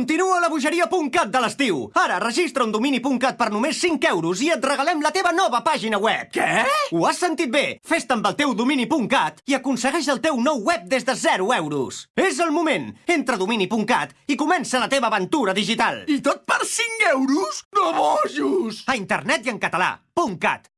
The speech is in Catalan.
Continua la bogeria.cat de l'estiu. Ara registra un domini.cat per només 5 euros i et regalem la teva nova pàgina web. Què? Ho has sentit bé. Fes-te amb el teu domini.cat i aconsegueix el teu nou web des de 0 euros. És el moment. Entra a domini.cat i comença la teva aventura digital. I tot per 5 euros? No bojos! A internet i en català. .cat